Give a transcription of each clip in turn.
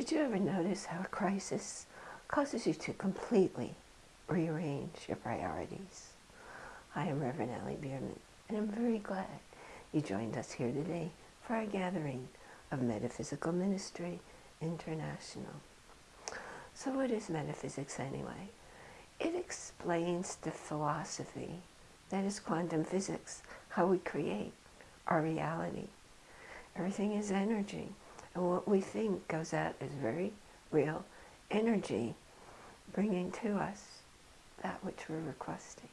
Did you ever notice how a crisis causes you to completely rearrange your priorities? I am Reverend Allie Bierman, and I'm very glad you joined us here today for our gathering of Metaphysical Ministry International. So what is metaphysics anyway? It explains the philosophy that is quantum physics, how we create our reality. Everything is energy. And what we think goes out as very real energy, bringing to us that which we're requesting.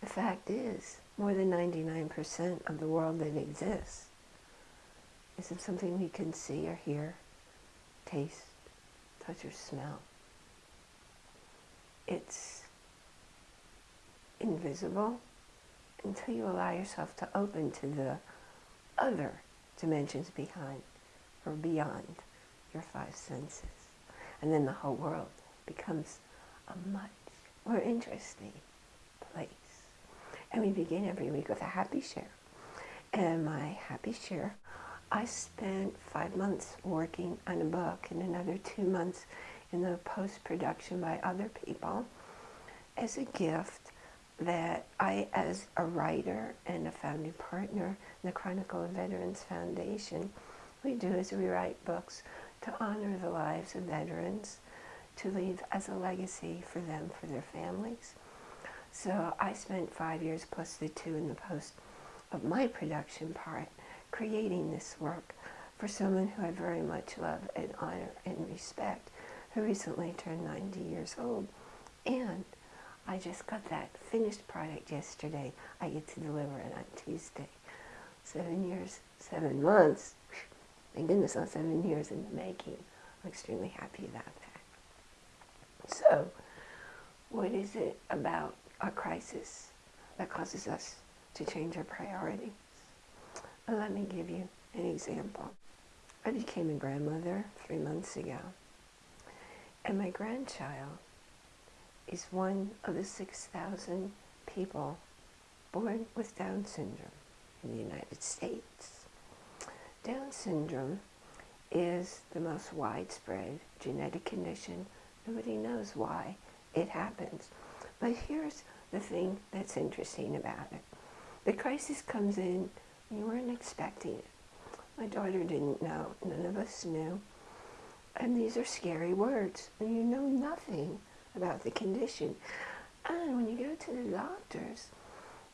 The fact is, more than 99% of the world that exists isn't something we can see or hear, taste, touch or smell. It's invisible until you allow yourself to open to the other dimensions behind or beyond your five senses. And then the whole world becomes a much more interesting place. And we begin every week with a happy share. And my happy share, I spent five months working on a book and another two months in the post-production by other people as a gift that I, as a writer and a founding partner in the Chronicle of Veterans Foundation, we do is we write books to honor the lives of veterans, to leave as a legacy for them, for their families. So I spent five years plus the two in the post of my production part creating this work for someone who I very much love and honor and respect, who recently turned 90 years old. And I just got that finished product yesterday. I get to deliver it on Tuesday. Seven years, seven months. Thank goodness, not seven years in the making. I'm extremely happy about that. So, what is it about a crisis that causes us to change our priorities? Well, let me give you an example. I became a grandmother three months ago. And my grandchild is one of the 6,000 people born with Down syndrome in the United States. Down syndrome is the most widespread genetic condition. Nobody knows why it happens. But here's the thing that's interesting about it. The crisis comes in, you weren't expecting it. My daughter didn't know, none of us knew. And these are scary words, and you know nothing about the condition. And when you go to the doctors,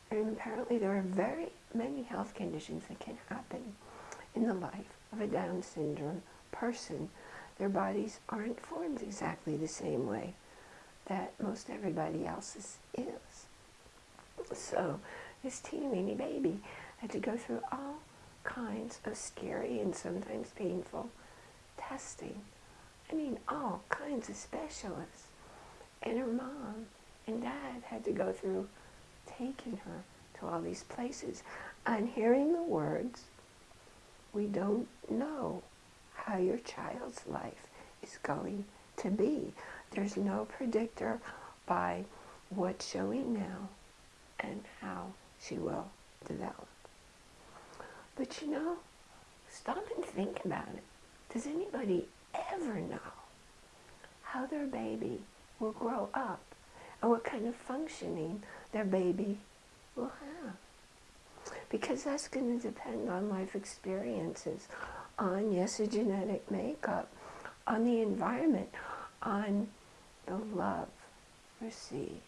and apparently there are very many health conditions that can happen in the life of a Down syndrome person. Their bodies aren't formed exactly the same way that most everybody else's is. So this teeny weeny baby had to go through all kinds of scary and sometimes painful testing. I mean, all kinds of specialists. And her mom and dad had to go through taking her to all these places and hearing the words, we don't know how your child's life is going to be. There's no predictor by what's showing now and how she will develop. But you know, stop and think about it. Does anybody ever know how their baby will grow up and what kind of functioning their baby will have. Because that's going to depend on life experiences, on, yes, a genetic makeup, on the environment, on the love received.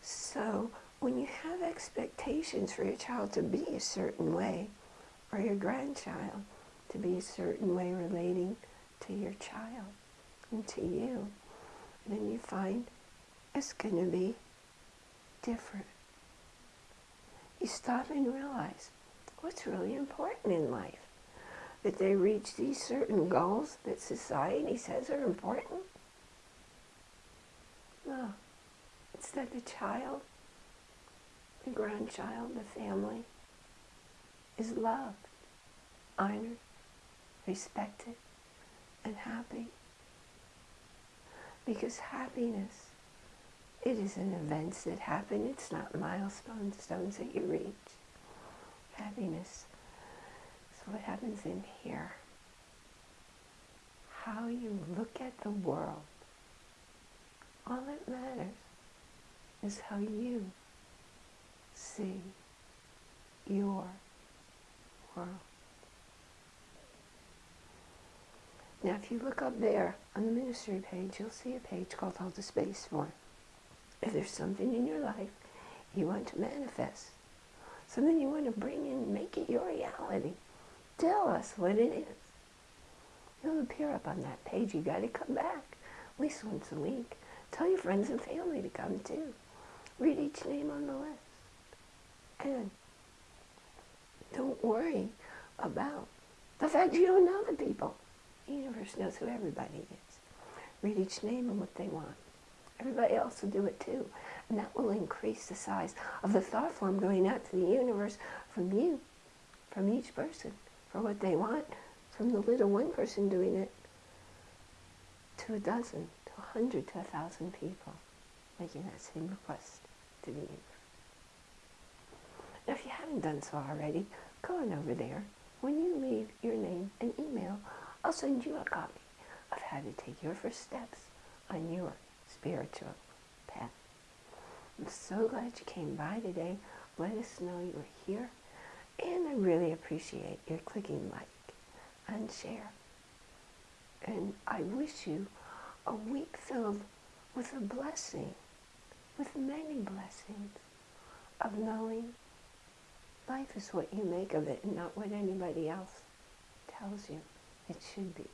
So when you have expectations for your child to be a certain way, or your grandchild to be a certain way relating to your child, and to you. Then you find it's going to be different. You stop and realize what's really important in life. That they reach these certain goals that society says are important. No. It's that the child, the grandchild, the family is loved, honored, respected, and happy. Because happiness, it isn't events that happen. It's not milestones, stones that you reach. Happiness is what happens in here. how you look at the world. All that matters is how you see your world. Now, if you look up there on the ministry page, you'll see a page called Hold the Space For. If there's something in your life you want to manifest, something you want to bring in, make it your reality, tell us what it is. It'll appear up on that page. You got to come back at least once a week. Tell your friends and family to come too. Read each name on the list. And don't worry about the fact you don't know the people. The universe knows who everybody is. Read each name and what they want. Everybody else will do it too. And that will increase the size of the thought form going out to the universe from you, from each person, for what they want, from the little one person doing it to a dozen, to a hundred, to a thousand people making that same request to the universe. Now, if you haven't done so already, go on over there. When you leave your name and email, I'll send you a copy of how to take your first steps on your spiritual path. I'm so glad you came by today. Let us know you were here. And I really appreciate your clicking like and share. And I wish you a week filled with a blessing, with many blessings of knowing life is what you make of it and not what anybody else tells you it should be.